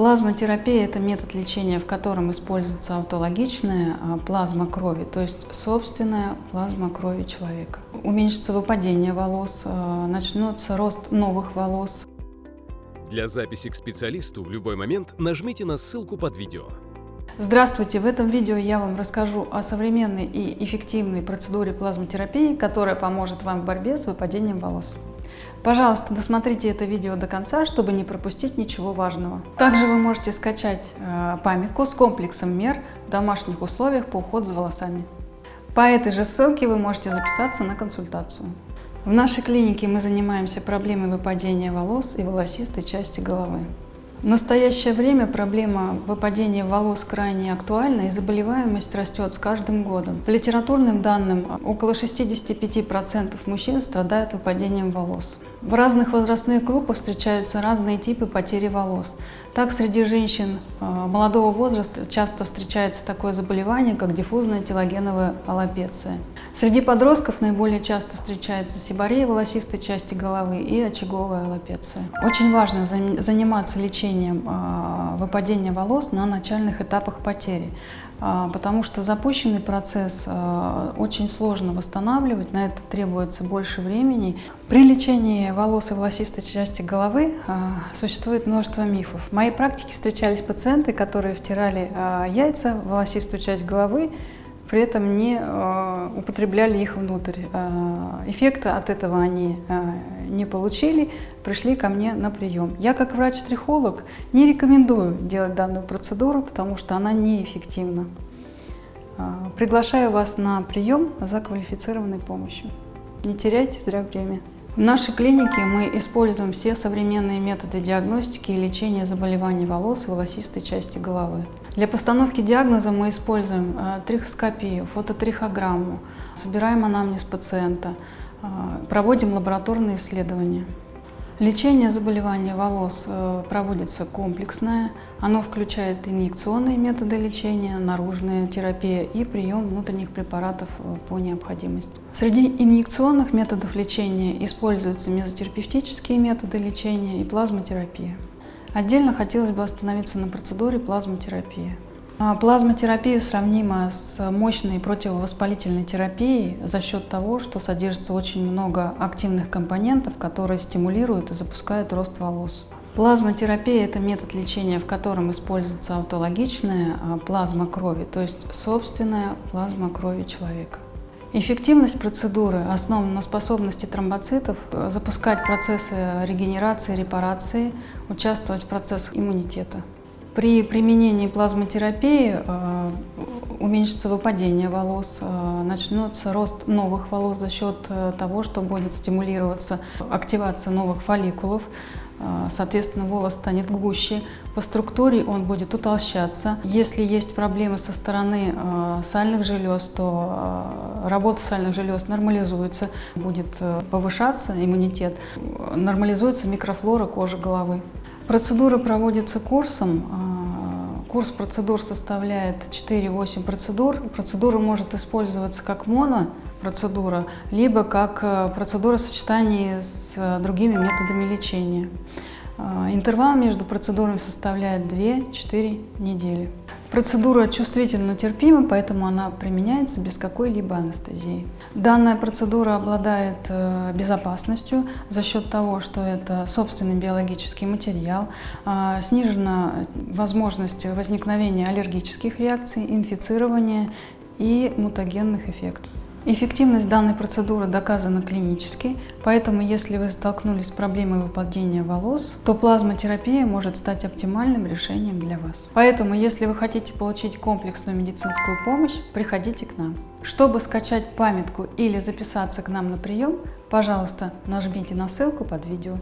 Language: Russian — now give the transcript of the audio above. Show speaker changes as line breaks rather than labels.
Плазмотерапия – это метод лечения, в котором используется аутологичная а, плазма крови, то есть собственная плазма крови человека. Уменьшится выпадение волос, а, начнется рост новых волос.
Для записи к специалисту в любой момент нажмите на ссылку под видео.
Здравствуйте! В этом видео я вам расскажу о современной и эффективной процедуре плазмотерапии, которая поможет вам в борьбе с выпадением волос. Пожалуйста, досмотрите это видео до конца, чтобы не пропустить ничего важного. Также вы можете скачать э, памятку с комплексом мер в домашних условиях по уходу за волосами. По этой же ссылке вы можете записаться на консультацию. В нашей клинике мы занимаемся проблемой выпадения волос и волосистой части головы. В настоящее время проблема выпадения волос крайне актуальна и заболеваемость растет с каждым годом. По литературным данным, около 65% мужчин страдают выпадением волос. В разных возрастных группах встречаются разные типы потери волос. Так, среди женщин э, молодого возраста часто встречается такое заболевание, как диффузная телогеновая аллопеция. Среди подростков наиболее часто встречается сиборея волосистой части головы и очаговая аллопеция. Очень важно заниматься лечением э, выпадения волос на начальных этапах потери. А, потому что запущенный процесс а, очень сложно восстанавливать, на это требуется больше времени. При лечении волос и волосистой части головы а, существует множество мифов. В моей практике встречались пациенты, которые втирали яйца в волосистую часть головы, при этом не э, употребляли их внутрь. Э, эффекта от этого они э, не получили, пришли ко мне на прием. Я как врач-трихолог не рекомендую делать данную процедуру, потому что она неэффективна. Приглашаю вас на прием за квалифицированной помощью. Не теряйте зря время. В нашей клинике мы используем все современные методы диагностики и лечения заболеваний волос и волосистой части головы. Для постановки диагноза мы используем э, трихоскопию, фототрихограмму, собираем анамнез пациента, э, проводим лабораторные исследования. Лечение заболевания волос э, проводится комплексное. Оно включает инъекционные методы лечения, наружная терапия и прием внутренних препаратов э, по необходимости. Среди инъекционных методов лечения используются мезотерапевтические методы лечения и плазмотерапия. Отдельно хотелось бы остановиться на процедуре плазмотерапии. А, плазмотерапия сравнима с мощной противовоспалительной терапией за счет того, что содержится очень много активных компонентов, которые стимулируют и запускают рост волос. Плазмотерапия – это метод лечения, в котором используется аутологичная а, плазма крови, то есть собственная плазма крови человека. Эффективность процедуры основана на способности тромбоцитов э, запускать процессы регенерации, репарации, участвовать в процессах иммунитета. При применении плазмотерапии э, уменьшится выпадение волос, э, начнется рост новых волос за счет э, того, что будет стимулироваться активация новых фолликулов, соответственно, волос станет гуще, по структуре он будет утолщаться. Если есть проблемы со стороны сальных желез, то работа сальных желез нормализуется, будет повышаться иммунитет, нормализуется микрофлора кожи головы. Процедура проводится курсом. А, курс процедур составляет 4-8 процедур. Процедура может использоваться как монопроцедура, либо как э, процедура в сочетании с э, другими методами лечения. А, интервал между процедурами составляет 2-4 недели. Процедура чувствительно терпима, поэтому она применяется без какой-либо анестезии. Данная процедура обладает э, безопасностью за счет того, что это собственный биологический материал, а, снижена возможность возникновения аллергических реакций, инфицирования и мутагенных эффектов. Эффективность данной процедуры доказана клинически, поэтому если вы столкнулись с проблемой выпадения волос, то плазмотерапия может стать оптимальным решением для вас. Поэтому, если вы хотите получить комплексную медицинскую помощь, приходите к нам. Чтобы скачать памятку или записаться к нам на прием, пожалуйста, нажмите на ссылку под видео.